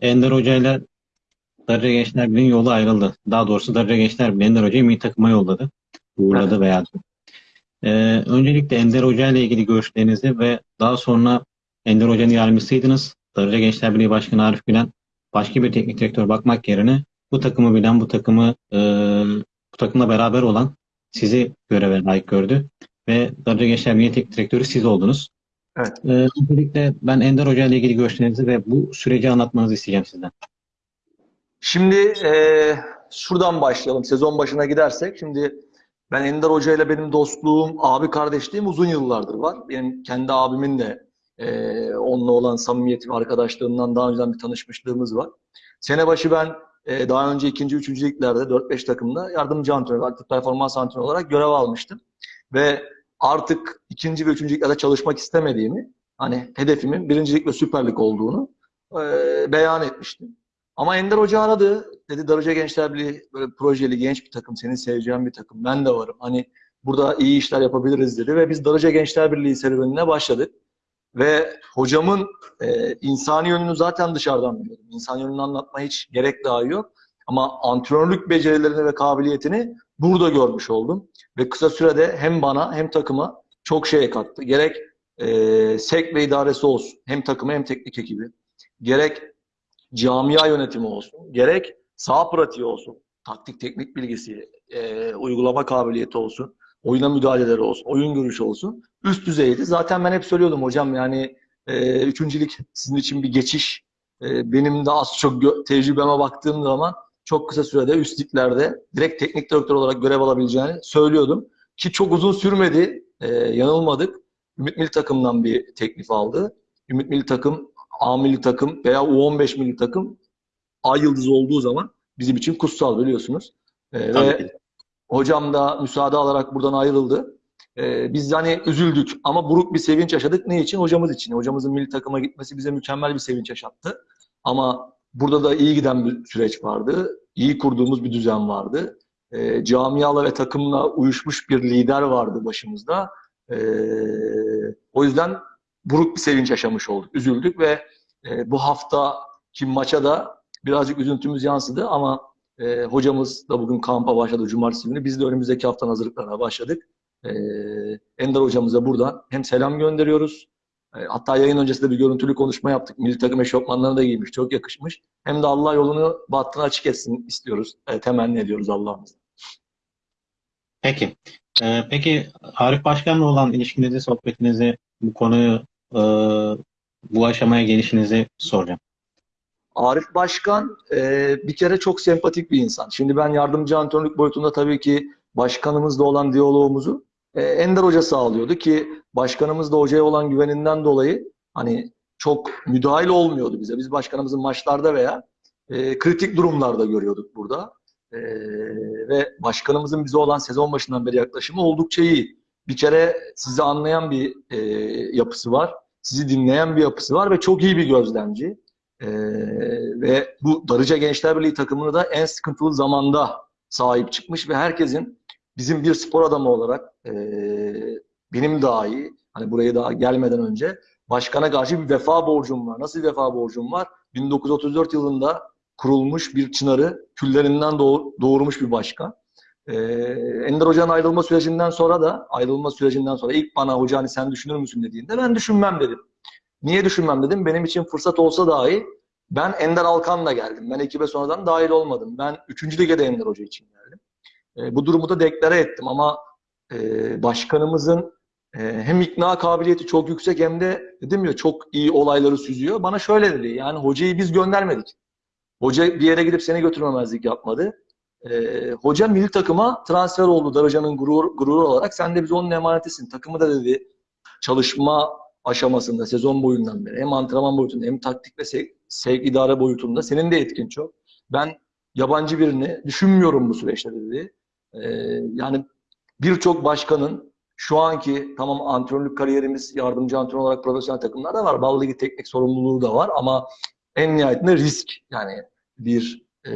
Ender Hoca ile Darıca Gençler Birliği'nin yolu ayrıldı. Daha doğrusu Darıca Gençler Birliği Ender Hoca'yı milli takıma yolladı. Uğurladı veya ee, öncelikle Ender Hoca ile ilgili görüşlerinizi ve daha sonra Ender Hoca'nın yardımcısıydınız. Darıca Gençler Birliği Başkanı Arif Gülen başka bir teknik direktör bakmak yerine bu takımı bilen, bu takımı e, bu takımla beraber olan sizi göreve layık gördü ve Darıca Gençler Birliği teknik direktörü siz oldunuz. Evet. Ee, öncelikle ben Ender Hoca ile ilgili görüşlerinizi ve bu süreci anlatmanızı isteyeceğim sizden. Şimdi e, şuradan başlayalım. Sezon başına gidersek. Şimdi ben Ender Hoca ile benim dostluğum, abi kardeşliğim uzun yıllardır var. Benim kendi abimin de e, onunla olan samimiyeti ve arkadaşlığından daha önceden bir tanışmışlığımız var. Sene başı ben e, daha önce ikinci, üçüncü liglerde 4-5 takımda yardımcı antrenör, aktif performans antrenörü olarak görev almıştım. Ve artık ikinci ve üçüncü liglerde çalışmak istemediğimi, hani hedefimin birincilik ve Süper Lig olduğunu e, beyan etmiştim. Ama Ender Hoca aradı. Dedi Darıca Gençler Birliği böyle projeli genç bir takım. Senin seveceğin bir takım. Ben de varım. Hani burada iyi işler yapabiliriz dedi. Ve biz Darıca Gençler Birliği serüvenine başladık. Ve hocamın e, insani yönünü zaten dışarıdan biliyordum. İnsan yönünü anlatmaya hiç gerek daha yok. Ama antrenörlük becerilerini ve kabiliyetini burada görmüş oldum. Ve kısa sürede hem bana hem takıma çok şey kattı. Gerek e, SEK ve idaresi olsun. Hem takımı hem teknik ekibi. Gerek camia yönetimi olsun, gerek sağ pratiği olsun, taktik teknik bilgisi, e, uygulama kabiliyeti olsun, oyuna müdahaleleri olsun, oyun görüşü olsun üst düzeydi. Zaten ben hep söylüyordum hocam yani e, üçüncülük sizin için bir geçiş. E, benim de az çok tecrübeme baktığım zaman çok kısa sürede üst liglerde direkt teknik direktör olarak görev alabileceğini söylüyordum. Ki çok uzun sürmedi, e, yanılmadık. Ümit Milli Takım'dan bir teklif aldı. Ümit Milli Takım A milli takım veya U15 milli takım ay yıldızı olduğu zaman bizim için kutsal biliyorsunuz. Tabii ve hocam da müsaade alarak buradan ayrıldı. Ee, biz hani üzüldük ama buruk bir sevinç yaşadık. Ne için? Hocamız için. Hocamızın milli takıma gitmesi bize mükemmel bir sevinç yaşattı. Ama burada da iyi giden bir süreç vardı. İyi kurduğumuz bir düzen vardı. Ee, camiala ve takımla uyuşmuş bir lider vardı başımızda. Ee, o yüzden buruk bir sevinç yaşamış olduk. Üzüldük ve e, bu haftaki maça da birazcık üzüntümüz yansıdı ama e, hocamız da bugün kampa başladı cumartesi günü. Biz de önümüzdeki haftanın hazırlıklarına başladık. E, Ender hocamıza buradan hem selam gönderiyoruz. E, hatta yayın öncesinde bir görüntülü konuşma yaptık. Milli takım eşofmanlarını da giymiş. Çok yakışmış. Hem de Allah yolunu bahtını açık etsin istiyoruz. E, temenni ediyoruz Allah'ımızdan. Peki. Ee, peki Arif Başkan'la olan ilişkinizi, sohbetinizi, bu konuyu, e, bu aşamaya gelişinizi soracağım. Arif Başkan e, bir kere çok sempatik bir insan. Şimdi ben yardımcı antrenörlük boyutunda tabii ki başkanımızla olan diyalogumuzu e, Ender Hoca sağlıyordu ki başkanımız da hocaya olan güveninden dolayı hani çok müdahil olmuyordu bize. Biz başkanımızın maçlarda veya e, kritik durumlarda görüyorduk burada. E, ve başkanımızın bize olan sezon başından beri yaklaşımı oldukça iyi. Bir kere sizi anlayan bir e, yapısı var. Sizi dinleyen bir yapısı var ve çok iyi bir gözlemci. Ee, ve bu Darıca Gençler Birliği takımını da en sıkıntılı zamanda sahip çıkmış ve herkesin bizim bir spor adamı olarak e, benim dahi hani buraya daha gelmeden önce başkana karşı bir vefa borcum var. Nasıl bir vefa borcum var? 1934 yılında kurulmuş bir çınarı küllerinden doğ- doğurmuş bir başkan. Ee, Ender Hoca'nın ayrılma sürecinden sonra da ayrılma sürecinden sonra ilk bana hoca hani sen düşünür müsün dediğinde ben düşünmem dedim. Niye düşünmem dedim. Benim için fırsat olsa dahi ben Ender Alkan'la geldim. Ben ekibe sonradan dahil olmadım. Ben 3. lige de Ender Hoca için geldim. E, bu durumu da deklare ettim ama e, başkanımızın e, hem ikna kabiliyeti çok yüksek hem de dedim ya çok iyi olayları süzüyor. Bana şöyle dedi. Yani hocayı biz göndermedik. Hoca bir yere gidip seni götürmemezlik yapmadı. E, hoca milli takıma transfer oldu Darıca'nın gurur, gururu olarak. Sen de biz onun emanetisin. Takımı da dedi çalışma aşamasında sezon boyundan beri hem antrenman boyutunda hem taktik ve sevk, sevk idare boyutunda senin de etkin çok. Ben yabancı birini düşünmüyorum bu süreçte dedi. Ee, yani birçok başkanın şu anki tamam antrenörlük kariyerimiz yardımcı antrenör olarak profesyonel takımlarda var. Ballı Ligi teknik sorumluluğu da var ama en nihayetinde risk yani bir e,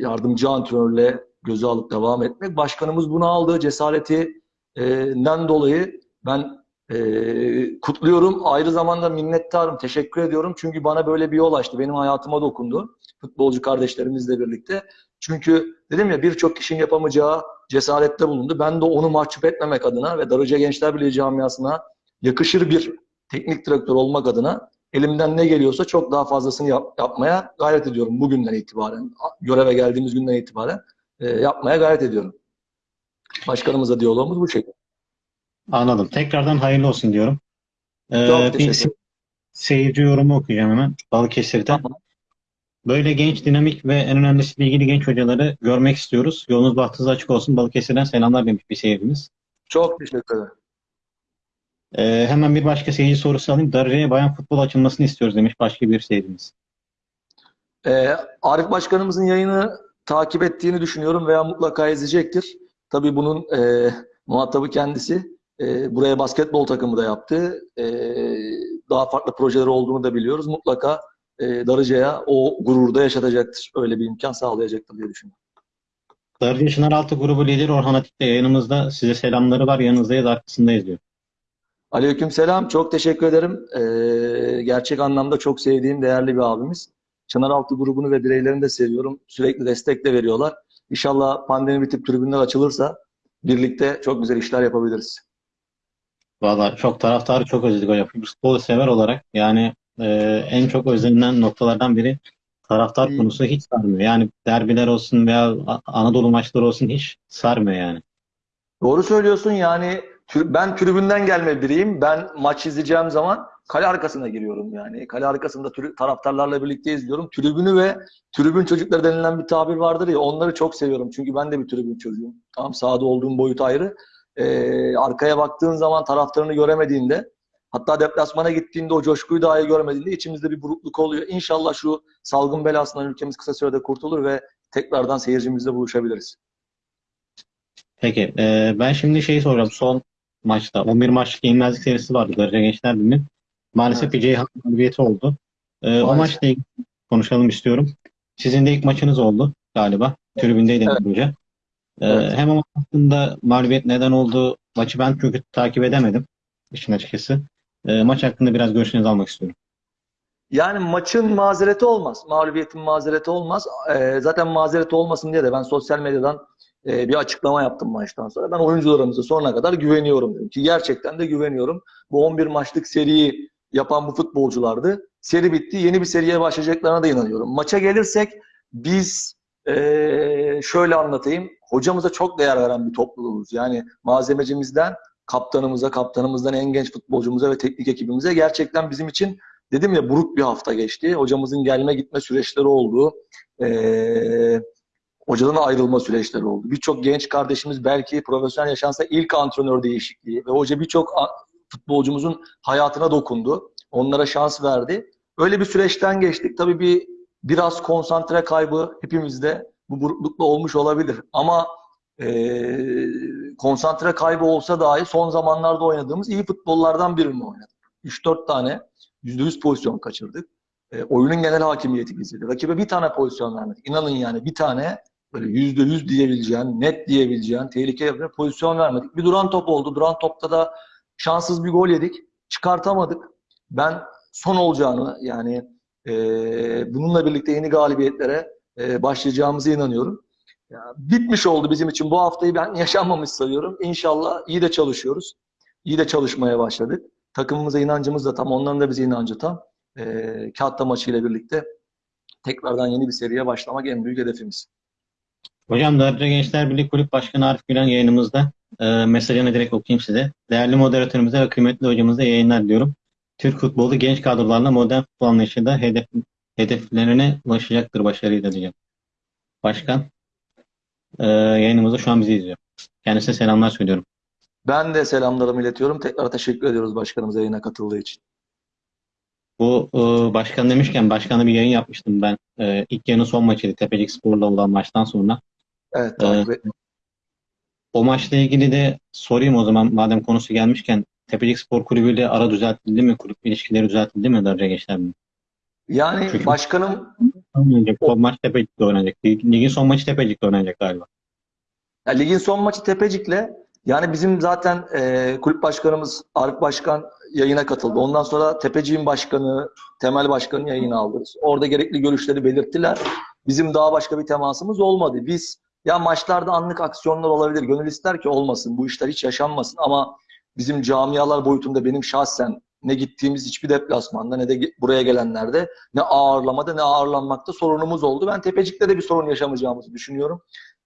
yardımcı antrenörle göze alıp devam etmek. Başkanımız bunu aldığı cesaretinden dolayı ben Ee, kutluyorum. Ayrı zamanda minnettarım. Teşekkür ediyorum. Çünkü bana böyle bir yol açtı. Benim hayatıma dokundu. Futbolcu kardeşlerimizle birlikte. Çünkü dedim ya birçok kişinin yapamayacağı cesarette bulundu. Ben de onu mahcup etmemek adına ve Darıca Gençler Birliği camiasına yakışır bir teknik direktör olmak adına elimden ne geliyorsa çok daha fazlasını yap- yapmaya gayret ediyorum bugünden itibaren. Göreve geldiğimiz günden itibaren e, yapmaya gayret ediyorum. Başkanımızla diyalogumuz bu şekilde. Anladım. Tekrardan hayırlı olsun diyorum. Ee, bir seyirci yorumu okuyacağım hemen. Balıkesir'den. Tamam. Böyle genç, dinamik ve en önemlisi bilgili genç hocaları görmek istiyoruz. Yolunuz bahtınız açık olsun. Balıkesir'den selamlar demiş bir seyircimiz. Çok teşekkür ederim. Ee, hemen bir başka seyirci sorusu alayım. Darıca'ya bayan futbol açılmasını istiyoruz demiş başka bir seyircimiz. Ee, Arif Başkanımızın yayını takip ettiğini düşünüyorum veya mutlaka izleyecektir. Tabii bunun e, muhatabı kendisi. E, buraya basketbol takımı da yaptı. E, daha farklı projeleri olduğunu da biliyoruz. Mutlaka e, Darıca'ya o gururu da yaşatacaktır. Öyle bir imkan sağlayacaktır diye düşünüyorum. Darıca Çınaraltı grubu lideri Orhan Atik de yayınımızda. Size selamları var. Yanınızdayız, arkasındayız diyor. Aleyküm selam. Çok teşekkür ederim. Ee, gerçek anlamda çok sevdiğim değerli bir abimiz. Çınaraltı grubunu ve bireylerini de seviyorum. Sürekli destek de veriyorlar. İnşallah pandemi bitip tribünler açılırsa birlikte çok güzel işler yapabiliriz. Valla çok taraftarı çok özledik hocam. Futbolu sever olarak yani e, en çok özlenilen noktalardan biri taraftar İyi. konusu hiç sarmıyor. Yani derbiler olsun veya Anadolu maçları olsun hiç sarmıyor yani. Doğru söylüyorsun. Yani ben tribünden gelme biriyim. Ben maç izleyeceğim zaman kale arkasına giriyorum yani. Kale arkasında taraftarlarla birlikte izliyorum. Tribünü ve tribün çocukları denilen bir tabir vardır ya onları çok seviyorum. Çünkü ben de bir tribün çocuğuyum. Tamam sahada olduğum boyut ayrı. Ee, arkaya baktığın zaman taraftarını göremediğinde hatta deplasmana gittiğinde o coşkuyu dahi görmediğinde içimizde bir burukluk oluyor. İnşallah şu salgın belasından ülkemiz kısa sürede kurtulur ve tekrardan seyircimizle buluşabiliriz. Peki e, ben şimdi şeyi soracağım. Son maçta 11 maçlık yenilmezlik serisi vardı Darıca Gençler Birliği'nin. Maalesef Evet. bir Ceyhan mağlubiyeti oldu. E, o maçla ilgili konuşalım istiyorum. Sizin de ilk maçınız oldu galiba. Tribündeydiniz Evet. önce. E, Evet. hem o hakkında mağlubiyet neden oldu? Maçı ben çünkü takip edemedim. işin açıkçası. E, maç hakkında biraz görüşlerinizi almak istiyorum. Yani maçın mazereti olmaz. Mağlubiyetin mazereti olmaz. Ee, zaten mazereti olmasın diye de ben sosyal medyadan e, bir açıklama yaptım maçtan sonra. Ben oyuncularımıza sonuna kadar güveniyorum dedim ki gerçekten de güveniyorum. Bu 11 maçlık seriyi yapan bu futbolculardı. Seri bitti. Yeni bir seriye başlayacaklarına da inanıyorum. Maça gelirsek biz e, şöyle anlatayım. Hocamıza çok değer veren bir topluluğuz. Yani malzemecimizden kaptanımıza, kaptanımızdan en genç futbolcumuza ve teknik ekibimize gerçekten bizim için dedim ya buruk bir hafta geçti. Hocamızın gelme gitme süreçleri oldu. Ee, hocadan ayrılma süreçleri oldu. Birçok genç kardeşimiz belki profesyonel yaşansa ilk antrenör değişikliği ve hoca birçok futbolcumuzun hayatına dokundu. Onlara şans verdi. Öyle bir süreçten geçtik. Tabii bir biraz konsantre kaybı hepimizde bu buruklukla olmuş olabilir. Ama ee, konsantre kaybı olsa dahi son zamanlarda oynadığımız iyi futbollardan birini oynadık. 3-4 tane %100 pozisyon kaçırdık. E, oyunun genel hakimiyeti bizde. Rakibe bir tane pozisyon vermedik. İnanın yani bir tane böyle %100 diyebileceğin, net diyebileceğin, tehlike yapacağı pozisyon vermedik. Bir duran top oldu. Duran topta da şanssız bir gol yedik. Çıkartamadık. Ben son olacağını yani e, bununla birlikte yeni galibiyetlere e, başlayacağımıza inanıyorum. Ya, bitmiş oldu bizim için. Bu haftayı ben yaşanmamış sayıyorum. İnşallah iyi de çalışıyoruz. İyi de çalışmaya başladık. Takımımıza inancımız da tam, onların da bize inancı tam. E, Kağıtta maçıyla birlikte tekrardan yeni bir seriye başlamak en büyük hedefimiz. Hocam Darıca Gençler Birliği Kulüp Başkanı Arif Gülen yayınımızda. E, mesajını direkt okuyayım size. Değerli moderatörümüze ve kıymetli hocamıza yayınlar diyorum. Türk futbolu genç kadrolarla modern futbol anlayışında hedef, hedeflerine ulaşacaktır başarıyla diyeceğim. Başkan e, yayınımızda şu an bizi izliyor. Kendisine selamlar söylüyorum. Ben de selamlarımı iletiyorum. Tekrar teşekkür ediyoruz başkanımıza yayına katıldığı için. Bu e, başkan demişken başkanla bir yayın yapmıştım ben. E, ilk yarının son maçıydı Tepecik Spor'la olan maçtan sonra. Evet takip et. O maçla ilgili de sorayım o zaman madem konusu gelmişken Tepecik Spor Kulübü ile ara düzeltildi mi? Kulüp ilişkileri düzeltildi mi Darıca Gençler Birliği? Yani Çünkü- başkanım Oynanacak. Son maç Tepecik'te oynanacak. Lig- Ligin son maçı Tepecik'te oynanacak galiba. Ya ligin son maçı Tepecik'le Yani bizim zaten e, kulüp başkanımız Arif Başkan yayına katıldı. Ondan sonra Tepeciğin başkanı, Temel Başkanı yayına aldı. Orada gerekli görüşleri belirttiler. Bizim daha başka bir temasımız olmadı. Biz ya maçlarda anlık aksiyonlar olabilir. Gönül ister ki olmasın. Bu işler hiç yaşanmasın ama bizim camialar boyutunda benim şahsen ne gittiğimiz hiçbir deplasmanda ne de buraya gelenlerde ne ağırlamada ne ağırlanmakta sorunumuz oldu. Ben Tepecik'te de bir sorun yaşamayacağımızı düşünüyorum.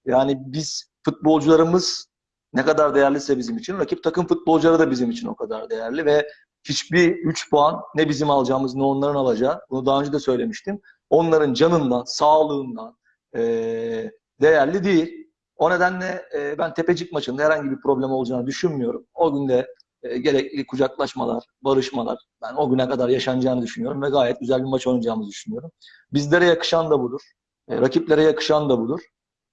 Yani biz futbolcularımız ne kadar değerliyse bizim için, rakip takım futbolcuları da bizim için o kadar değerli ve hiçbir 3 puan ne bizim alacağımız ne onların alacağı, bunu daha önce de söylemiştim. Onların canından, sağlığından eee, değerli değil. O nedenle e, ben Tepecik maçında herhangi bir problem olacağını düşünmüyorum. O günde e, gerekli kucaklaşmalar, barışmalar ben o güne kadar yaşanacağını düşünüyorum ve gayet güzel bir maç oynayacağımızı düşünüyorum. Bizlere yakışan da budur. E, rakiplere yakışan da budur.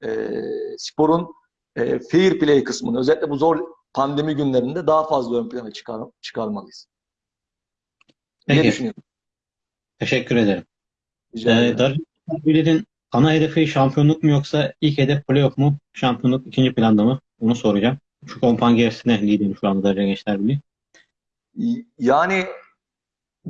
E, sporun e, fair play kısmını özellikle bu zor pandemi günlerinde daha fazla ön plana çıkar, çıkarmalıyız. Peki, düşünüyorum. teşekkür ederim. Rica Ee, ederim. Ana hedefi şampiyonluk mu yoksa ilk hedef playoff mu? Şampiyonluk ikinci planda mı? Bunu soracağım. Şu kompan gerisine liderim şu anda Darıca Gençler Birliği. Yani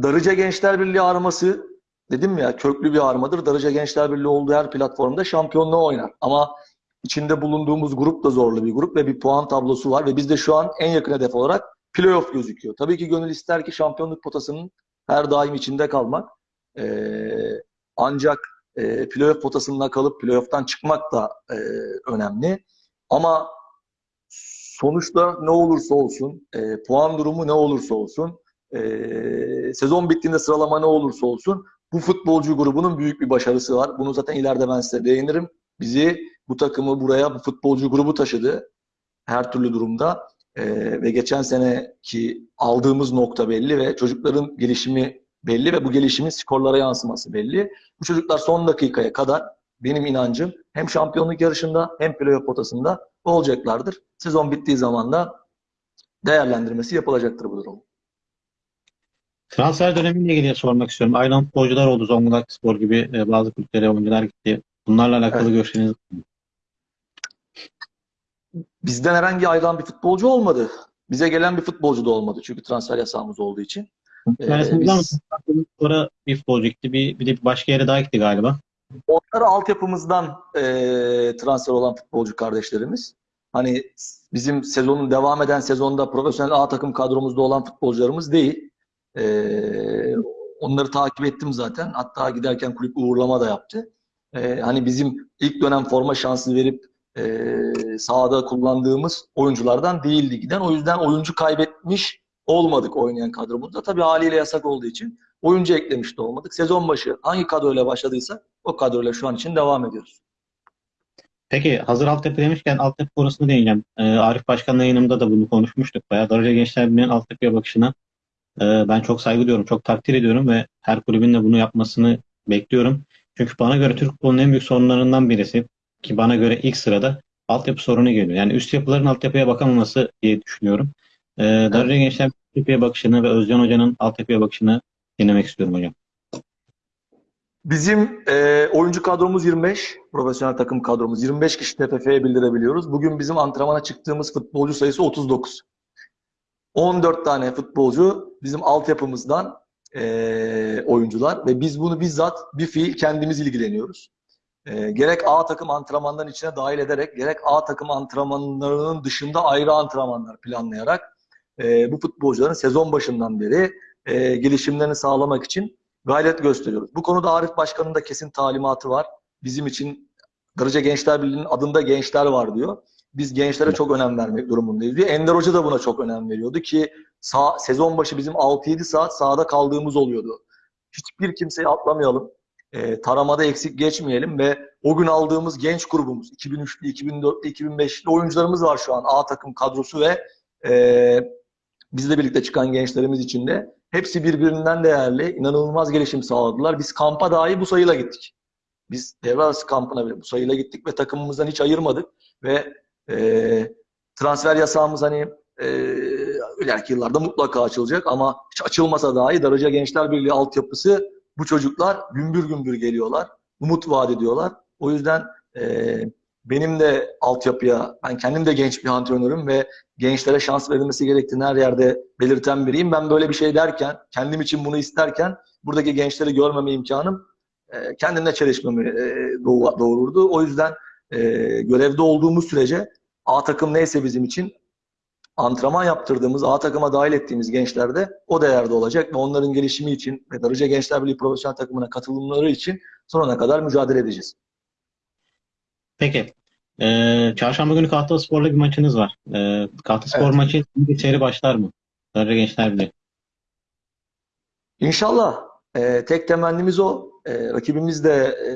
Darıca Gençler Birliği arması dedim ya köklü bir armadır. Darıca Gençler Birliği olduğu her platformda şampiyonluğu oynar. Ama içinde bulunduğumuz grup da zorlu bir grup ve bir puan tablosu var ve bizde şu an en yakın hedef olarak playoff gözüküyor. Tabii ki gönül ister ki şampiyonluk potasının her daim içinde kalmak. Ee, ancak e, playoff potasında kalıp playoff'tan çıkmak da e, önemli. Ama sonuçta ne olursa olsun, e, puan durumu ne olursa olsun, e, sezon bittiğinde sıralama ne olursa olsun bu futbolcu grubunun büyük bir başarısı var. Bunu zaten ileride ben size değinirim. Bizi, bu takımı buraya bu futbolcu grubu taşıdı her türlü durumda. E, ve geçen seneki aldığımız nokta belli ve çocukların gelişimi belli ve bu gelişimin skorlara yansıması belli. Bu çocuklar son dakikaya kadar benim inancım hem şampiyonluk yarışında hem playoff potasında olacaklardır. Sezon bittiği zaman da değerlendirmesi yapılacaktır bu durum. Transfer dönemiyle ilgili sormak istiyorum. Ayrılan futbolcular oldu. Zonguldak Spor gibi e, bazı kulüplere oyuncular gitti. Bunlarla alakalı Evet. görüşleriniz Bizden herhangi ayrılan bir futbolcu olmadı. Bize gelen bir futbolcu da olmadı. Çünkü transfer yasağımız olduğu için. Ee, biz- Sonra bir futbolcu gitti. Bir, bir de başka yere daha gitti galiba. Onlar altyapımızdan e, transfer olan futbolcu kardeşlerimiz. Hani bizim sezonun devam eden sezonda profesyonel A takım kadromuzda olan futbolcularımız değil. E, onları takip ettim zaten. Hatta giderken kulüp uğurlama da yaptı. E, hani bizim ilk dönem forma şansı verip e, sahada kullandığımız oyunculardan değildi giden. O yüzden oyuncu kaybetmiş olmadık oynayan kadromuzda. Tabii haliyle yasak olduğu için oyuncu eklemiş de olmadık. Sezon başı hangi kadroyla başladıysak o kadroyla şu an için devam ediyoruz. Peki hazır altyapı demişken altyapı konusunu değineceğim. Ee, Arif Başkan'la yayınımda da bunu konuşmuştuk. Bayağı Darıca Gençler Birliği'nin altyapıya bakışına e, ben çok saygı duyuyorum, çok takdir ediyorum ve her kulübün de bunu yapmasını bekliyorum. Çünkü bana göre Türk futbolunun en büyük sorunlarından birisi ki bana göre ilk sırada altyapı sorunu geliyor. Yani üst yapıların altyapıya bakamaması diye düşünüyorum. Ee, Darıca Gençler altyapıya bakışını ve Özcan Hoca'nın altyapıya bakışını dinlemek istiyorum hocam. Bizim e, oyuncu kadromuz 25, profesyonel takım kadromuz 25 kişi TFF'ye bildirebiliyoruz. Bugün bizim antrenmana çıktığımız futbolcu sayısı 39. 14 tane futbolcu bizim altyapımızdan e, oyuncular ve biz bunu bizzat bir fiil kendimiz ilgileniyoruz. E, gerek A takım antrenmanların içine dahil ederek, gerek A takım antrenmanlarının dışında ayrı antrenmanlar planlayarak e, bu futbolcuların sezon başından beri e, gelişimlerini sağlamak için gayret gösteriyoruz. Bu konuda Arif Başkan'ın da kesin talimatı var. Bizim için Darıca Gençler Birliği'nin adında gençler var diyor. Biz gençlere çok önem vermek durumundayız diyor. Ender Hoca da buna çok önem veriyordu ki sağ, sezon başı bizim 6-7 saat sahada kaldığımız oluyordu. Hiçbir kimseyi atlamayalım. E, taramada eksik geçmeyelim ve o gün aldığımız genç grubumuz 2003'lü, 2004'lü, 2005'li oyuncularımız var şu an A takım kadrosu ve e, bizle birlikte çıkan gençlerimiz için de hepsi birbirinden değerli, inanılmaz gelişim sağladılar. Biz kampa dahi bu sayıyla gittik. Biz devre arası kampına bile bu sayıyla gittik ve takımımızdan hiç ayırmadık ve e, transfer yasağımız hani e, ileriki yıllarda mutlaka açılacak ama hiç açılmasa dahi Darıca Gençler Birliği altyapısı bu çocuklar gümbür gümbür geliyorlar. Umut vaat ediyorlar. O yüzden e, benim de altyapıya, ben kendim de genç bir antrenörüm ve gençlere şans verilmesi gerektiğini her yerde belirten biriyim. Ben böyle bir şey derken, kendim için bunu isterken buradaki gençleri görmeme imkanım e, kendimle çelişmemi e, doğu- doğururdu. O yüzden e, görevde olduğumuz sürece A takım neyse bizim için antrenman yaptırdığımız, A takıma dahil ettiğimiz gençler de o değerde olacak ve onların gelişimi için ve Darıca Gençler Birliği profesyonel takımına katılımları için sonuna kadar mücadele edeceğiz. Peki. Ee, çarşamba günü Kahta Spor'la bir maçınız var. Ee, Kahta Spor Evet. maçı bir seri başlar mı? Darıca Gençler Birliği. İnşallah. e, tek temennimiz o. E, rakibimiz de e,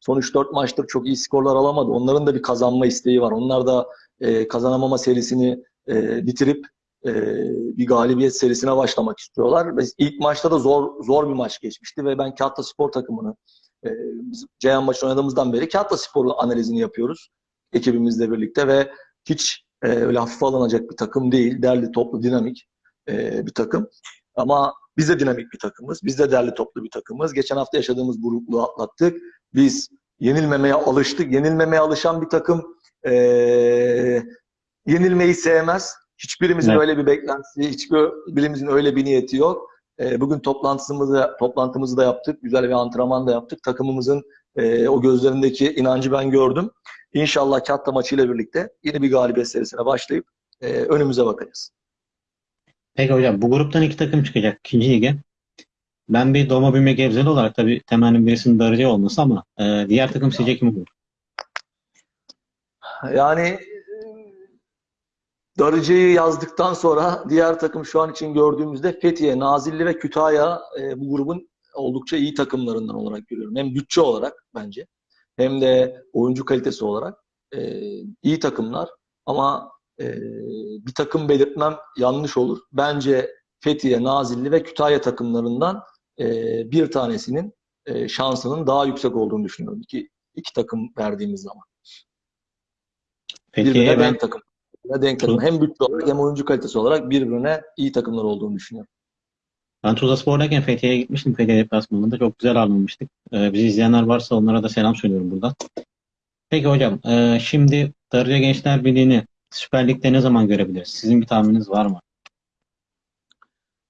son 3-4 maçtır çok iyi skorlar alamadı. Onların da bir kazanma isteği var. Onlar da e, kazanamama serisini e, bitirip e, bir galibiyet serisine başlamak istiyorlar. Biz ilk maçta da zor zor bir maç geçmişti ve ben Kağıtta Spor takımını e, biz Ceyhan maçı oynadığımızdan beri Kağıtta Spor'un analizini yapıyoruz ekibimizle birlikte ve hiç e, öyle hafife alınacak bir takım değil. Derli, toplu, dinamik e, bir takım. Ama biz de dinamik bir takımız. Biz de derli toplu bir takımız. Geçen hafta yaşadığımız burukluğu atlattık. Biz yenilmemeye alıştık. Yenilmemeye alışan bir takım eee, yenilmeyi sevmez. Hiçbirimizin Evet. öyle bir beklentisi, hiçbirimizin öyle bir niyeti yok. Eee, bugün toplantımızı, toplantımızı da yaptık. Güzel bir antrenman da yaptık. Takımımızın eee, o gözlerindeki inancı ben gördüm. İnşallah Katta maçıyla birlikte yeni bir galibiyet serisine başlayıp eee, önümüze bakacağız. Peki hocam bu gruptan iki takım çıkacak ikinci lige. Ben bir doğma büyüme Gebzeli olarak tabii temennim birisinin Darıca olması ama e, diğer takım sizce kim olur? Yani e, Darıcı'yı yazdıktan sonra diğer takım şu an için gördüğümüzde Fethiye, Nazilli ve Kütahya e, bu grubun oldukça iyi takımlarından olarak görüyorum. Hem bütçe olarak bence hem de oyuncu kalitesi olarak e, iyi takımlar ama e, bir takım belirtmem yanlış olur. Bence Fethiye, Nazilli ve Kütahya takımlarından e, bir tanesinin e, şansının daha yüksek olduğunu düşünüyorum. İki, iki takım verdiğimiz zaman. Birbirine Fethiye'ye ben denk takım. Denk takım. Hem bütçe olarak hem oyuncu kalitesi olarak birbirine iyi takımlar olduğunu düşünüyorum. Ben Tuzla Spor'dayken Fethiye'ye gitmiştim. Fethiye deplasmanında çok güzel alınmıştık. Ee, bizi izleyenler varsa onlara da selam söylüyorum buradan. Peki hocam, e, şimdi Darıca Gençler Birliği'ni Süper Lig'de ne zaman görebiliriz? Sizin bir tahmininiz var mı?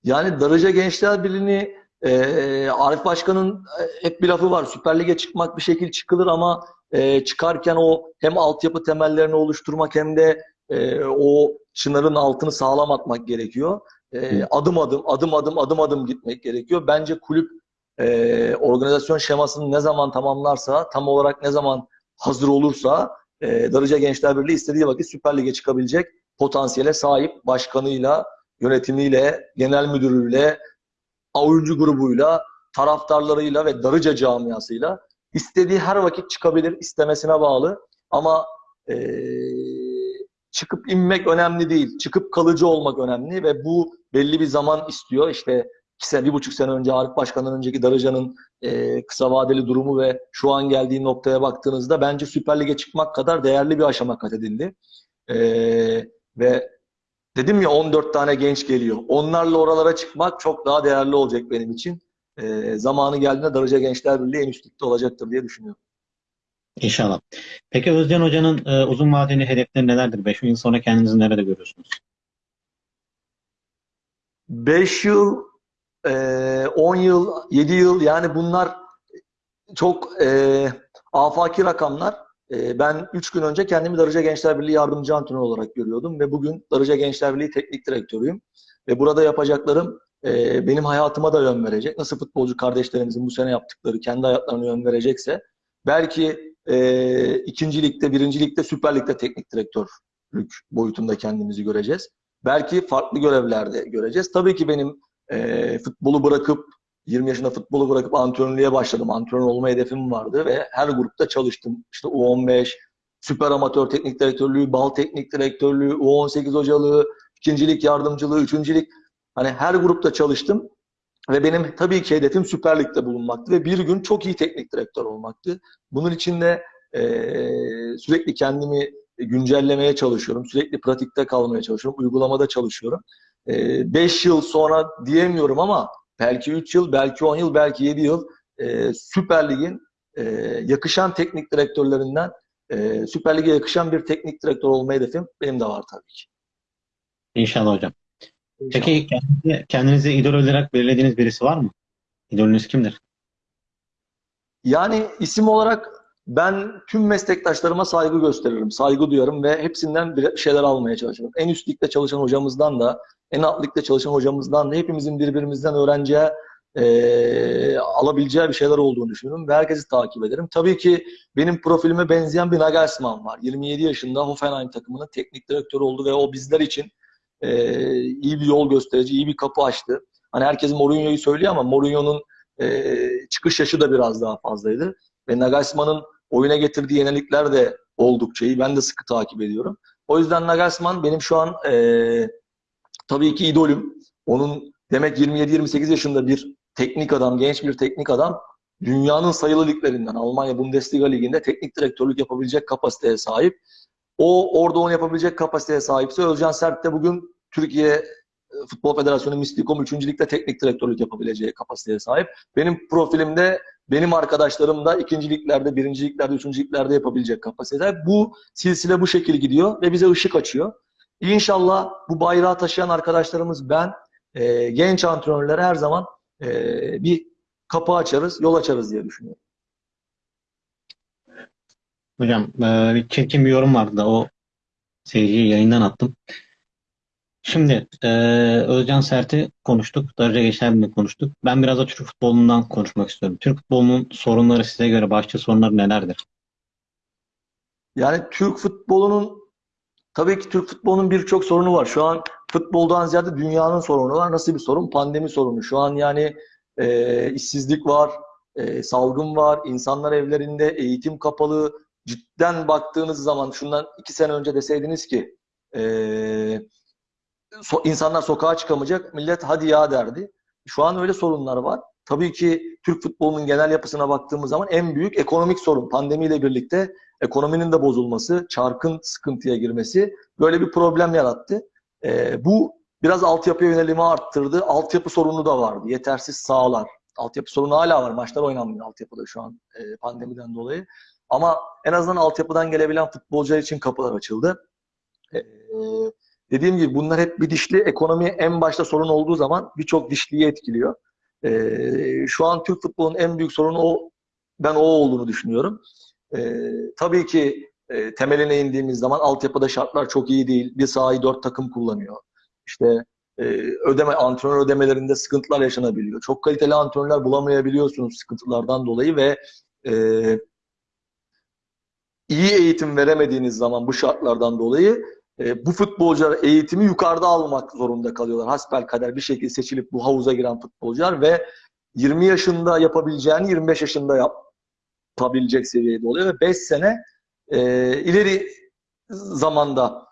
Yani Darıca Gençler Birliği'ni e, Arif Başkan'ın e, hep bir lafı var. Süper Lig'e çıkmak bir şekil çıkılır ama e, çıkarken o hem altyapı temellerini oluşturmak hem de e, o çınarın altını sağlam atmak gerekiyor. E, adım adım, adım adım, adım adım gitmek gerekiyor. Bence kulüp e, organizasyon şemasını ne zaman tamamlarsa, tam olarak ne zaman hazır olursa e, Darıca Gençler Birliği istediği vakit Süper Lig'e çıkabilecek potansiyele sahip başkanıyla, yönetimiyle, genel müdürüyle, oyuncu grubuyla, taraftarlarıyla ve Darıca camiasıyla istediği her vakit çıkabilir, istemesine bağlı. Ama eee, çıkıp inmek önemli değil. Çıkıp kalıcı olmak önemli ve bu belli bir zaman istiyor. İşte iki sene, bir buçuk sene önce Arif Başkan'dan önceki Darıca'nın eee, kısa vadeli durumu ve şu an geldiği noktaya baktığınızda bence Süper Lig'e çıkmak kadar değerli bir aşama kat edildi. Eee, ve Dedim ya 14 tane genç geliyor. Onlarla oralara çıkmak çok daha değerli olacak benim için. Ee, zamanı geldiğinde Darıca Gençler Birliği en üst ligde olacaktır diye düşünüyorum. İnşallah. Peki Özcan Hoca'nın e, uzun vadeli hedefleri nelerdir? 5 yıl sonra kendinizi nerede görüyorsunuz? 5 yıl, e, 10 yıl, 7 yıl yani bunlar çok e, afaki rakamlar. E, ben 3 gün önce kendimi Darıca Gençler Birliği yardımcı antrenör olarak görüyordum ve bugün Darıca Gençler Birliği teknik direktörüyüm. Ve burada yapacaklarım e, benim hayatıma da yön verecek. Nasıl futbolcu kardeşlerimizin bu sene yaptıkları kendi hayatlarına yön verecekse belki e, ikinci ligde, birinci teknik direktörlük boyutunda kendimizi göreceğiz. Belki farklı görevlerde göreceğiz. Tabii ki benim e, futbolu bırakıp 20 yaşında futbolu bırakıp antrenörlüğe başladım. Antrenör olma hedefim vardı ve her grupta çalıştım. İşte U15, süper amatör teknik direktörlüğü, bal teknik direktörlüğü, U18 hocalığı, ikincilik yardımcılığı, üçüncülük. Hani her grupta çalıştım. Ve benim tabii ki hedefim Süper Lig'de bulunmaktı ve bir gün çok iyi teknik direktör olmaktı. Bunun için de eee, sürekli kendimi güncellemeye çalışıyorum. Sürekli pratikte kalmaya çalışıyorum. Uygulamada çalışıyorum. 5 yıl sonra diyemiyorum ama belki 3 yıl, belki 10 yıl, belki 7 yıl eee, Süper Lig'in eee, yakışan teknik direktörlerinden e, Süper Lig'e yakışan bir teknik direktör olma hedefim benim de var tabii ki. İnşallah hocam. Peki kendinize, kendinize idol olarak belirlediğiniz birisi var mı? İdolünüz kimdir? Yani isim olarak ben tüm meslektaşlarıma saygı gösteririm, saygı duyarım ve hepsinden bir şeyler almaya çalışırım. En üst ligde çalışan hocamızdan da, en alt ligde çalışan hocamızdan da hepimizin birbirimizden öğreneceği, eee, alabileceği bir şeyler olduğunu düşünüyorum ve herkesi takip ederim. Tabii ki benim profilime benzeyen bir Nagelsmann var. 27 yaşında Hoffenheim takımının teknik direktörü oldu ve o bizler için eee, iyi bir yol gösterici, iyi bir kapı açtı. Hani herkes Mourinho'yu söylüyor ama Mourinho'nun eee, çıkış yaşı da biraz daha fazlaydı. Ve Nagelsmann'ın oyuna getirdiği yenilikler de oldukça iyi. Ben de sıkı takip ediyorum. O yüzden Nagelsmann benim şu an eee, tabii ki idolüm. Onun demek 27-28 yaşında bir teknik adam, genç bir teknik adam dünyanın sayılı liglerinden Almanya Bundesliga liginde teknik direktörlük yapabilecek kapasiteye sahip. O orada onu yapabilecek kapasiteye sahipse Özcan Sert de bugün Türkiye e, Futbol Federasyonu Mistikom 3. Lig'de teknik direktörlük yapabileceği kapasiteye sahip. Benim profilimde benim arkadaşlarım da ikinci liglerde, birinci liglerde, üçüncü liglerde yapabilecek kapasitede. Bu silsile bu şekil gidiyor ve bize ışık açıyor. İnşallah bu bayrağı taşıyan arkadaşlarımız ben, e, genç antrenörlere her zaman e, bir kapı açarız, yol açarız diye düşünüyorum. Hocam e, çirkin bir yorum vardı da o seyirciyi yayından attım. Şimdi e, Özcan Sert'i konuştuk. Darıca Gençler konuştuk. Ben biraz da Türk futbolundan konuşmak istiyorum. Türk futbolunun sorunları size göre başlıca sorunları nelerdir? Yani Türk futbolunun tabii ki Türk futbolunun birçok sorunu var. Şu an futboldan ziyade dünyanın sorunu var. Nasıl bir sorun? Pandemi sorunu. Şu an yani e, işsizlik var, e, salgın var, insanlar evlerinde, eğitim kapalı. Cidden baktığınız zaman şundan iki sene önce deseydiniz ki e, so- insanlar sokağa çıkamayacak, millet hadi ya derdi. Şu an öyle sorunlar var. Tabii ki Türk futbolunun genel yapısına baktığımız zaman en büyük ekonomik sorun pandemiyle birlikte ekonominin de bozulması, çarkın sıkıntıya girmesi böyle bir problem yarattı. Ee, bu biraz altyapıya yönelimi arttırdı. Altyapı sorunu da vardı. Yetersiz sahalar. Altyapı sorunu hala var. Maçlar oynanmıyor altyapıda şu an e, pandemiden dolayı. Ama en azından altyapıdan gelebilen futbolcular için kapılar açıldı. Ee, dediğim gibi bunlar hep bir dişli. Ekonomi en başta sorun olduğu zaman birçok dişliyi etkiliyor. Ee, şu an Türk futbolunun en büyük sorunu o ben o olduğunu düşünüyorum. Ee, tabii ki e, temeline indiğimiz zaman altyapıda şartlar çok iyi değil. Bir sahayı dört takım kullanıyor. İşte e, ödeme antrenör ödemelerinde sıkıntılar yaşanabiliyor. Çok kaliteli antrenörler bulamayabiliyorsunuz sıkıntılardan dolayı ve e, iyi eğitim veremediğiniz zaman bu şartlardan dolayı e, bu futbolcular eğitimi yukarıda almak zorunda kalıyorlar. Hasbelkader bir şekilde seçilip bu havuza giren futbolcular ve 20 yaşında yapabileceğini 25 yaşında yapabilecek seviyede oluyor ve 5 sene e, ileri zamanda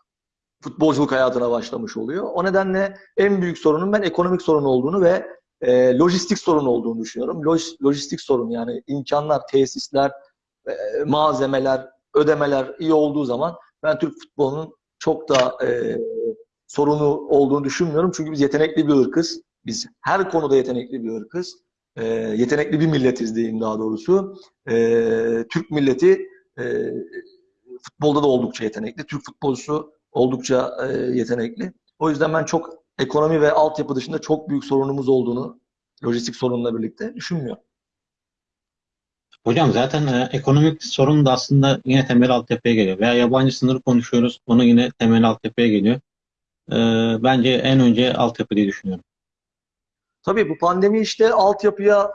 futbolculuk hayatına başlamış oluyor. O nedenle en büyük sorunun ben ekonomik sorun olduğunu ve e, lojistik sorun olduğunu düşünüyorum. Loj, lojistik sorun yani imkanlar, tesisler, e, malzemeler, ödemeler iyi olduğu zaman ben Türk futbolunun çok da e, sorunu olduğunu düşünmüyorum. Çünkü biz yetenekli bir ırkız. Biz her konuda yetenekli bir ırkız. E, yetenekli bir milletiz diyeyim daha doğrusu. E, Türk milleti e, futbolda da oldukça yetenekli. Türk futbolcusu oldukça e, yetenekli. O yüzden ben çok ekonomi ve altyapı dışında çok büyük sorunumuz olduğunu lojistik sorunla birlikte düşünmüyorum. Hocam zaten e, ekonomik sorun da aslında yine temel altyapıya geliyor. Veya yabancı sınırı konuşuyoruz. Onu yine temel altyapıya geliyor. E, bence en önce altyapı diye düşünüyorum. Tabii bu pandemi işte altyapıya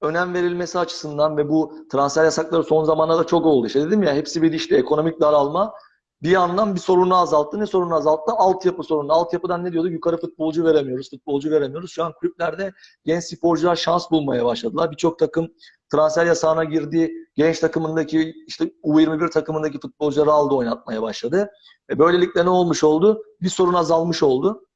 önem verilmesi açısından ve bu transfer yasakları son zamanlarda çok oldu. İşte dedim ya hepsi bir işte ekonomik daralma bir yandan bir sorunu azalttı. Ne sorunu azalttı? Altyapı sorunu. Altyapıdan ne diyorduk? Yukarı futbolcu veremiyoruz, futbolcu veremiyoruz. Şu an kulüplerde genç sporcular şans bulmaya başladılar. Birçok takım transfer yasağına girdi. Genç takımındaki işte U21 takımındaki futbolcuları aldı oynatmaya başladı. E böylelikle ne olmuş oldu? Bir sorun azalmış oldu.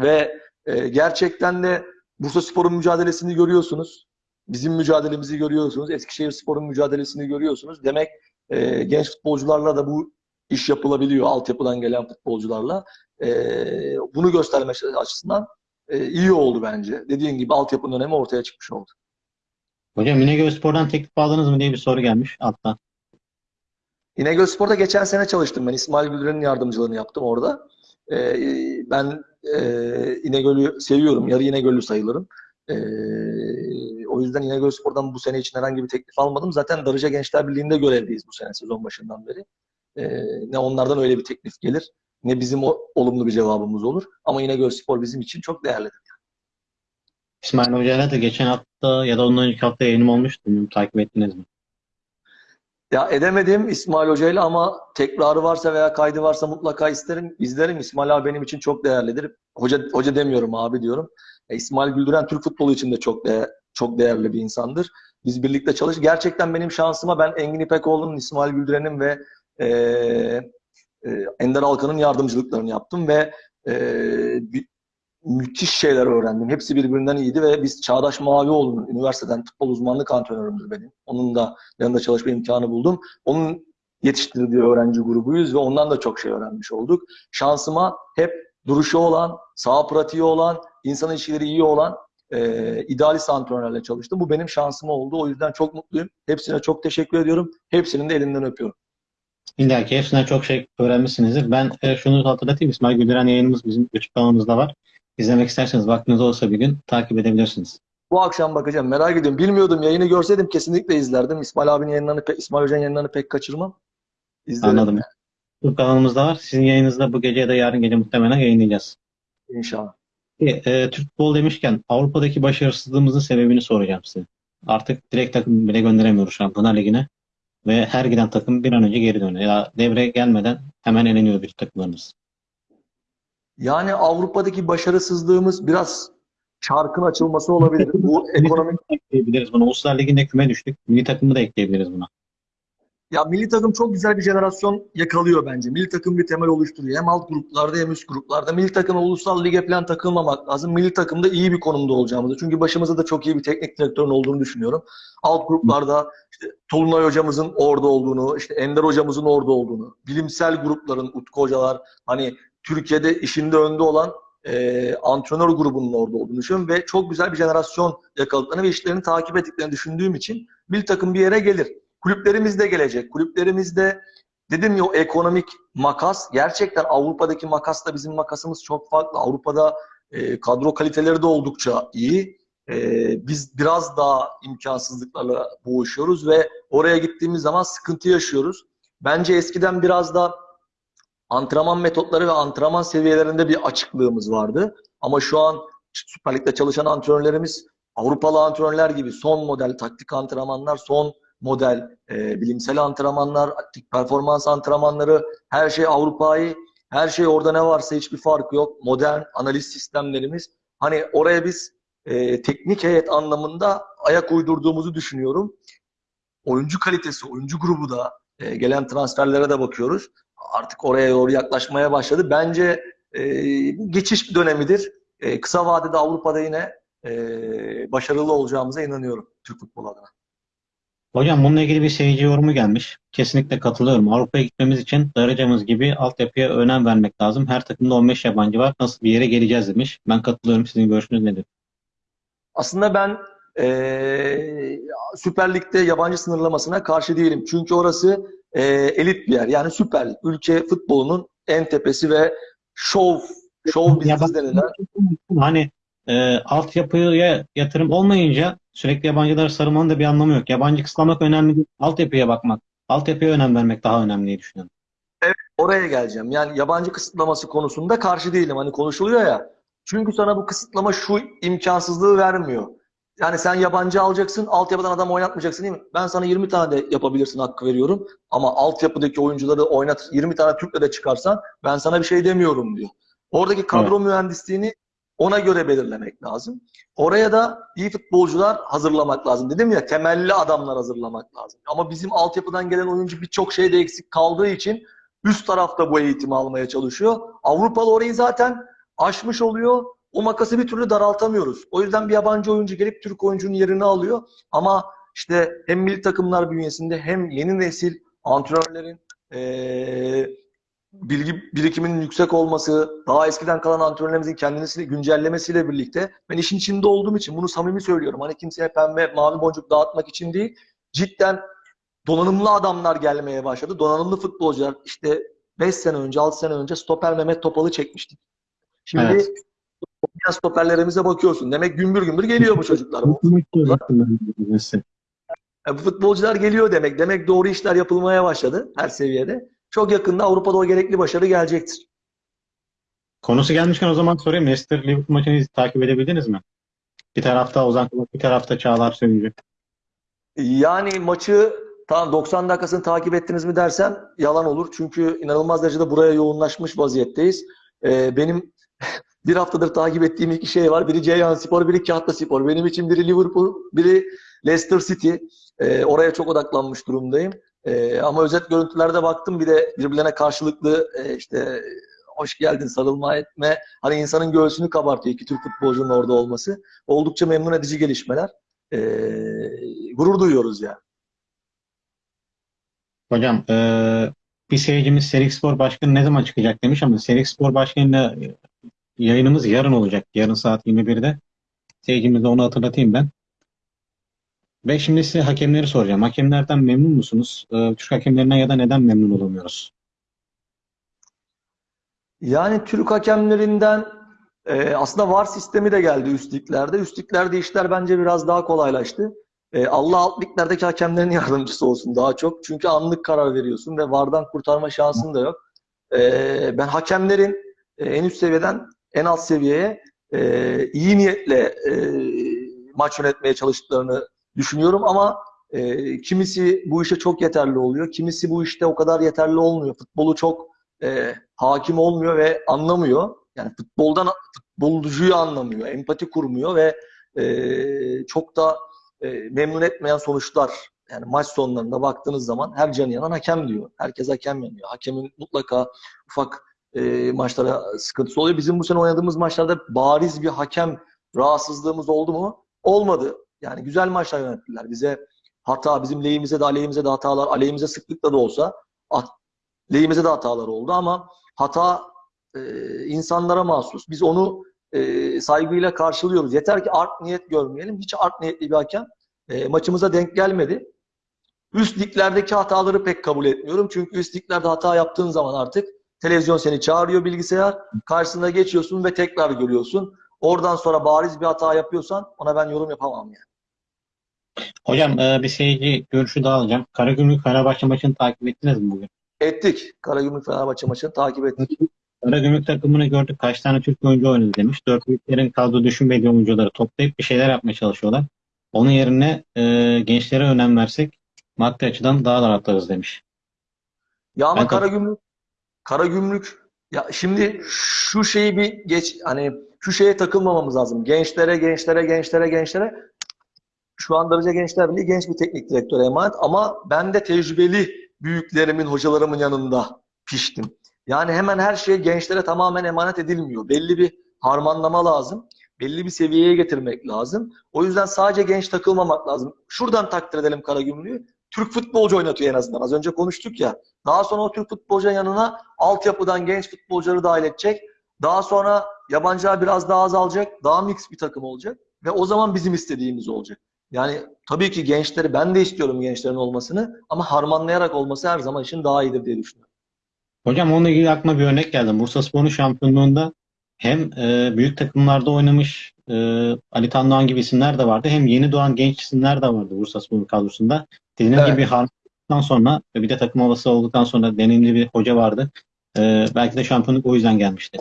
Ve e, gerçekten de Bursa Spor'un mücadelesini görüyorsunuz. Bizim mücadelemizi görüyorsunuz. Eskişehir Spor'un mücadelesini görüyorsunuz. Demek e, genç futbolcularla da bu iş yapılabiliyor altyapıdan gelen futbolcularla. E, bunu göstermek açısından e, iyi oldu bence. Dediğin gibi altyapının önemi ortaya çıkmış oldu. Hocam İnegöl Spor'dan teklif aldınız mı diye bir soru gelmiş alttan. İnegöl Spor'da geçen sene çalıştım ben. İsmail Güldüren'in yardımcılığını yaptım orada. Ee, ben e, İnegöl'ü seviyorum. Yarı İnegöllü sayılırım. Ee, o yüzden İnegöl Spor'dan bu sene için herhangi bir teklif almadım. Zaten Darıca Gençler Birliği'nde görevliyiz bu sene sezon başından beri. Ee, ne onlardan öyle bir teklif gelir ne bizim o, olumlu bir cevabımız olur. Ama İnegöl Spor bizim için çok değerlidir. İsmail Hoca'yla da geçen hafta ya da ondan önceki hafta yayınım olmuştu. Bilmiyorum, takip ettiniz mi? Ya edemedim İsmail Hoca'yla ama tekrarı varsa veya kaydı varsa mutlaka isterim, izlerim. İsmail abi benim için çok değerlidir. Hoca hoca demiyorum abi diyorum. E, İsmail Güldüren Türk futbolu için de çok değer, çok değerli bir insandır. Biz birlikte çalış. Gerçekten benim şansıma ben Engin İpekoğlu'nun, İsmail Güldüren'in ve e, e, Ender Alkan'ın yardımcılıklarını yaptım ve e, müthiş şeyler öğrendim. Hepsi birbirinden iyiydi ve biz Çağdaş Mavioğlu'nun üniversiteden futbol uzmanlık antrenörümdür benim. Onun da yanında çalışma imkanı buldum. Onun yetiştirdiği öğrenci grubuyuz ve ondan da çok şey öğrenmiş olduk. Şansıma hep duruşu olan, sağ pratiği olan, insan ilişkileri iyi olan e, idealist antrenörlerle çalıştım. Bu benim şansım oldu. O yüzden çok mutluyum. Hepsine çok teşekkür ediyorum. Hepsinin de elinden öpüyorum. İlla ki hepsinden çok şey öğrenmişsinizdir. Ben e, şunu hatırlatayım. İsmail Güldüren yayınımız bizim YouTube kanalımızda var. İzlemek isterseniz vaktiniz olsa bir gün takip edebilirsiniz. Bu akşam bakacağım. Merak ediyorum. Bilmiyordum. Yayını görseydim kesinlikle izlerdim. İsmail abinin yayınlarını, İsmail Hoca'nın yayınlarını pek kaçırmam. İzlerim Anladım. YouTube kanalımızda var. Sizin yayınınızda bu gece ya da yarın gece muhtemelen yayınlayacağız. inşallah. E, e, Türk futbolu demişken Avrupa'daki başarısızlığımızın sebebini soracağım size. Artık direkt takım bile gönderemiyoruz Şampiyonlar Ligi'ne. Ve her giden takım bir an önce geri dönüyor. Ya devre gelmeden hemen eleniyor bütün takımlarımız. Yani Avrupa'daki başarısızlığımız biraz çarkın açılması olabilir. Bu ekonomik ekleyebiliriz buna. Uluslar Ligi'nde küme düştük. Milli takımı da ekleyebiliriz buna. Ya milli takım çok güzel bir jenerasyon yakalıyor bence. Milli takım bir temel oluşturuyor. Hem alt gruplarda hem üst gruplarda. Milli takıma ulusal lige falan takılmamak lazım. Milli takımda iyi bir konumda olacağımızı. Çünkü başımızda da çok iyi bir teknik direktörün olduğunu düşünüyorum. Alt gruplarda işte Tolunay hocamızın orada olduğunu, işte Ender hocamızın orada olduğunu, bilimsel grupların, Utku hocalar, hani Türkiye'de işinde önde olan e, antrenör grubunun orada olduğunu düşünüyorum ve çok güzel bir jenerasyon yakaladıklarını ve işlerini takip ettiklerini düşündüğüm için milli takım bir yere gelir. Kulüplerimiz de gelecek. Kulüplerimizde dedim ya o ekonomik makas gerçekten Avrupa'daki makasla bizim makasımız çok farklı. Avrupa'da e, kadro kaliteleri de oldukça iyi. E, biz biraz daha imkansızlıklarla boğuşuyoruz ve oraya gittiğimiz zaman sıkıntı yaşıyoruz. Bence eskiden biraz da antrenman metotları ve antrenman seviyelerinde bir açıklığımız vardı. Ama şu an Süper Lig'de çalışan antrenörlerimiz Avrupalı antrenörler gibi son model taktik antrenmanlar, son model e, bilimsel antrenmanlar, performans antrenmanları, her şey Avrupa'yı, her şey orada ne varsa hiçbir fark yok. Modern analiz sistemlerimiz. Hani oraya biz e, teknik heyet anlamında ayak uydurduğumuzu düşünüyorum. Oyuncu kalitesi, oyuncu grubu da e, gelen transferlere de bakıyoruz. Artık oraya doğru yaklaşmaya başladı. Bence e, geçiş bir dönemidir. E, kısa vadede Avrupa'da yine e, başarılı olacağımıza inanıyorum Türk futbolu adına. Hocam bununla ilgili bir seyirci yorumu gelmiş. Kesinlikle katılıyorum. Avrupa'ya gitmemiz için Darıca'mız gibi altyapıya önem vermek lazım. Her takımda 15 yabancı var. Nasıl bir yere geleceğiz demiş. Ben katılıyorum. Sizin görüşünüz nedir? Aslında ben e, Süper Lig'de yabancı sınırlamasına karşı değilim. Çünkü orası e, elit bir yer. Yani Süper Lig. Ülke futbolunun en tepesi ve şov, şov business denilen Hani e, altyapıya yatırım olmayınca sürekli yabancılara sarılmanın da bir anlamı yok. Yabancı kısıtlamak önemli değil. Altyapıya bakmak. Altyapıya önem vermek daha önemli diye düşünüyorum. Oraya geleceğim. Yani yabancı kısıtlaması konusunda karşı değilim. Hani konuşuluyor ya. Çünkü sana bu kısıtlama şu imkansızlığı vermiyor. Yani sen yabancı alacaksın, altyapıdan adam oynatmayacaksın değil mi? Ben sana 20 tane de yapabilirsin hakkı veriyorum. Ama altyapıdaki oyuncuları oynat, 20 tane Türk'le de çıkarsan ben sana bir şey demiyorum diyor. Oradaki kadro mühendisliğini ona göre belirlemek lazım. Oraya da iyi futbolcular hazırlamak lazım. Dedim ya temelli adamlar hazırlamak lazım. Ama bizim altyapıdan gelen oyuncu birçok şeyde eksik kaldığı için üst tarafta bu eğitimi almaya çalışıyor. Avrupalı orayı zaten aşmış oluyor. O makası bir türlü daraltamıyoruz. O yüzden bir yabancı oyuncu gelip Türk oyuncunun yerini alıyor. Ama işte hem milli takımlar bünyesinde hem yeni nesil antrenörlerin eee, bilgi birikiminin yüksek olması, daha eskiden kalan antrenörlerimizin kendini güncellemesiyle birlikte ben işin içinde olduğum için bunu samimi söylüyorum. Hani kimseye pembe, mavi boncuk dağıtmak için değil, cidden donanımlı adamlar gelmeye başladı. Donanımlı futbolcular işte 5 sene önce, 6 sene önce stoper Mehmet Topal'ı çekmiştik. Şimdi Evet. stoperlerimize bakıyorsun. Demek gümbür gümbür geliyor bu çocuklar. Bu futbolcular geliyor demek. Demek doğru işler yapılmaya başladı her seviyede. Çok yakında Avrupa'da o gerekli başarı gelecektir. Konusu gelmişken o zaman sorayım. Leicester Liverpool maçını takip edebildiniz mi? Bir tarafta Ozan Kabak, bir tarafta Çağlar Söyüncü. Yani maçı tam 90 dakikasını takip ettiniz mi dersem yalan olur. Çünkü inanılmaz derecede buraya yoğunlaşmış vaziyetteyiz. Ee, benim bir haftadır takip ettiğim iki şey var. Biri Ceyhan Spor, biri Kahta Spor. Benim için biri Liverpool, biri Leicester City. Ee, oraya çok odaklanmış durumdayım. Ee, ama özet görüntülerde baktım bir de birbirlerine karşılıklı e, işte hoş geldin sarılma etme. Hani insanın göğsünü kabartıyor iki Türk futbolcunun orada olması. Oldukça memnun edici gelişmeler. Ee, gurur duyuyoruz yani. Hocam eee, bir seyircimiz Serik Spor Başkanı ne zaman çıkacak demiş ama Serik Spor Başkanı'yla e, yayınımız yarın olacak. Yarın saat 21'de. Seyircimize onu hatırlatayım ben. Ve şimdi size hakemleri soracağım. Hakemlerden memnun musunuz? Eee, Türk hakemlerinden ya da neden memnun olamıyoruz? Yani Türk hakemlerinden e, aslında VAR sistemi de geldi üst liglerde. Üst işler bence biraz daha kolaylaştı. E, Allah alt hakemlerin yardımcısı olsun daha çok. Çünkü anlık karar veriyorsun ve VAR'dan kurtarma şansın da yok. E, ben hakemlerin en üst seviyeden en alt seviyeye iyi niyetle maç yönetmeye çalıştıklarını düşünüyorum ama e, kimisi bu işe çok yeterli oluyor. Kimisi bu işte o kadar yeterli olmuyor. Futbolu çok e, hakim olmuyor ve anlamıyor. Yani futboldan futbolcuyu anlamıyor, empati kurmuyor ve e, çok da e, memnun etmeyen sonuçlar. Yani maç sonlarında baktığınız zaman her canı yanan hakem diyor. Herkes hakem yanıyor. Hakemin mutlaka ufak e, maçlara sıkıntısı oluyor. Bizim bu sene oynadığımız maçlarda bariz bir hakem rahatsızlığımız oldu mu? Olmadı. Yani güzel maçlar yönettiler. Bize hata, bizim lehimize de aleyhimize de hatalar, aleyhimize sıklıkla da olsa at, lehimize de hatalar oldu ama hata e, insanlara mahsus. Biz onu e, saygıyla karşılıyoruz. Yeter ki art niyet görmeyelim. Hiç art niyetli bir hakem e, maçımıza denk gelmedi. Üst liglerdeki hataları pek kabul etmiyorum. Çünkü üst liglerde hata yaptığın zaman artık televizyon seni çağırıyor bilgisayar. Karşısına geçiyorsun ve tekrar görüyorsun. Oradan sonra bariz bir hata yapıyorsan ona ben yorum yapamam yani. Hocam eee, bir seyirci görüşü daha alacağım. Karagümrük Fenerbahçe maçını takip ettiniz mi bugün? Ettik. Karagümrük Fenerbahçe maçını takip ettik. Karagümrük takımını gördük. Kaç tane Türk oyuncu oynadı demiş. Dört büyüklerin kadro düşünmediği oyuncuları toplayıp bir şeyler yapmaya çalışıyorlar. Onun yerine eee, gençlere önem versek maddi açıdan daha da rahatlarız demiş. Ya ama Ben Karagümrük Karagümrük ya şimdi şu şeyi bir geç hani şu şeye takılmamamız lazım. Gençlere, gençlere, gençlere, gençlere. Şu an Darıca Gençler Birliği genç bir teknik direktöre emanet ama ben de tecrübeli büyüklerimin, hocalarımın yanında piştim. Yani hemen her şey gençlere tamamen emanet edilmiyor. Belli bir harmanlama lazım. Belli bir seviyeye getirmek lazım. O yüzden sadece genç takılmamak lazım. Şuradan takdir edelim Karagümrük'ü. Türk futbolcu oynatıyor en azından. Az önce konuştuk ya. Daha sonra o Türk futbolcunun yanına altyapıdan genç futbolcuları dahil edecek. Daha sonra yabancılar biraz daha azalacak. Daha mix bir takım olacak. Ve o zaman bizim istediğimiz olacak. Yani tabii ki gençleri ben de istiyorum gençlerin olmasını ama harmanlayarak olması her zaman için daha iyidir diye düşünüyorum. Hocam onunla ilgili aklıma bir örnek geldi. Bursaspor'un şampiyonluğunda hem eee, büyük takımlarda oynamış eee, Ali Tan Doğan gibi isimler de vardı. Hem yeni doğan genç isimler de vardı Bursaspor'un kadrosunda. Dediğiniz Evet. gibi harmanladıktan sonra ve bir de takım havası olduktan sonra deneyimli bir hoca vardı. Eee, belki de şampiyonluk o yüzden gelmişti.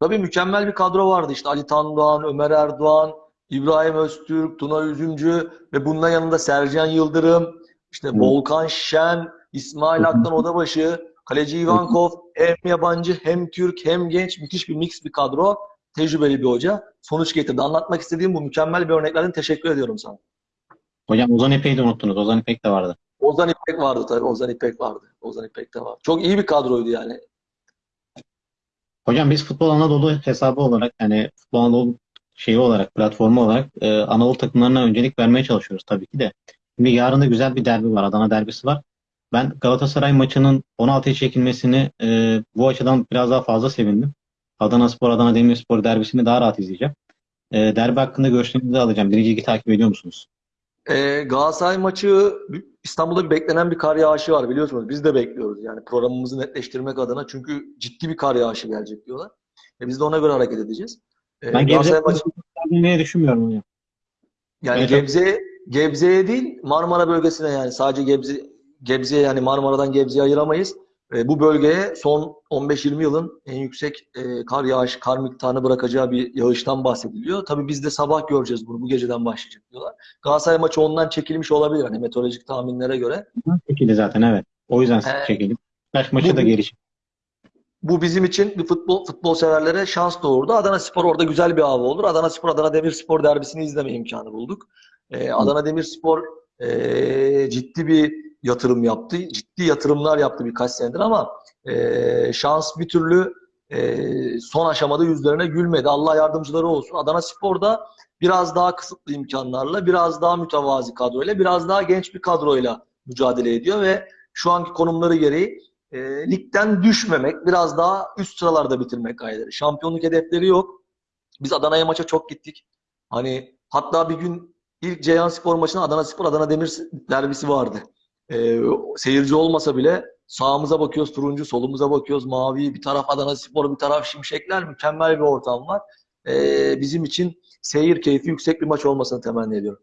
Tabii mükemmel bir kadro vardı. İşte Ali Tandoğan, Ömer Erdoğan, İbrahim Öztürk, Tuna Üzümcü ve bunun yanında Sercan Yıldırım, işte Evet. Volkan Şen, İsmail Hı hı. Aktan Odabaşı, Kaleci Ivankov hem yabancı hem Türk hem genç müthiş bir mix bir kadro. Tecrübeli bir hoca. Sonuç getirdi. Anlatmak istediğim bu mükemmel bir örneklerden teşekkür ediyorum sana. Hocam Ozan İpek'i de unuttunuz. Ozan İpek de vardı. Ozan İpek vardı tabii. Ozan İpek vardı. Ozan İpek de vardı. Çok iyi bir kadroydu yani. Hocam biz Futbol Anadolu hesabı olarak yani Futbol Anadolu şeyi olarak platformu olarak e, Anadolu takımlarına öncelik vermeye çalışıyoruz tabii ki de. Şimdi yarın da güzel bir derbi var. Adana derbisi var. Ben Galatasaray maçının 16'ya çekilmesini e, bu açıdan biraz daha fazla sevindim. Adana Spor, Adana Demirspor derbisini daha rahat izleyeceğim. E, derbi hakkında görüşlerinizi alacağım. Birinci ligi takip ediyor musunuz? Ee, Galatasaray maçı İstanbul'da bir beklenen bir kar yağışı var biliyorsunuz. Biz de bekliyoruz yani programımızı netleştirmek adına çünkü ciddi bir kar yağışı gelecek diyorlar. E biz de ona göre hareket edeceğiz. Ee, Ben Galatasaray Gebze maçı düşünmüyorum hocam. yani Evet. Gebze Gebze'ye değil Marmara bölgesine yani sadece Gebze Gebze'ye yani Marmara'dan Gebze'ye ayıramayız. E, bu bölgeye son 15-20 yılın en yüksek e, kar yağış, kar miktarını bırakacağı bir yağıştan bahsediliyor. Tabii biz de sabah göreceğiz bunu. Bu geceden başlayacak diyorlar. Galatasaray maçı ondan çekilmiş olabilir hani meteorolojik tahminlere göre. Çekildi zaten evet. O yüzden Ee, çekildi. Kaç maçı bu- da geri çekildi. Bu bizim için bir futbol futbol severlere şans doğurdu. Adana Spor orada güzel bir hava olur. Adana Spor Adana Demirspor derbisini izleme imkanı bulduk. Ee, Adana Demirspor e, ciddi bir yatırım yaptı. Ciddi yatırımlar yaptı birkaç senedir ama e, şans bir türlü e, son aşamada yüzlerine gülmedi. Allah yardımcıları olsun. Adana Spor da biraz daha kısıtlı imkanlarla, biraz daha mütevazi kadroyla, biraz daha genç bir kadroyla mücadele ediyor ve şu anki konumları gereği e, ligden düşmemek, biraz daha üst sıralarda bitirmek gayretleri. Şampiyonluk hedefleri yok. Biz Adana'ya maça çok gittik. Hani hatta bir gün ilk Ceyhanspor maçında Adana Spor Adana Demir derbisi vardı. E, seyirci olmasa bile sağımıza bakıyoruz turuncu, solumuza bakıyoruz mavi. Bir taraf Adana Spor, bir taraf Şimşekler. Mükemmel bir ortam var. E, bizim için seyir keyfi yüksek bir maç olmasını temenni ediyorum.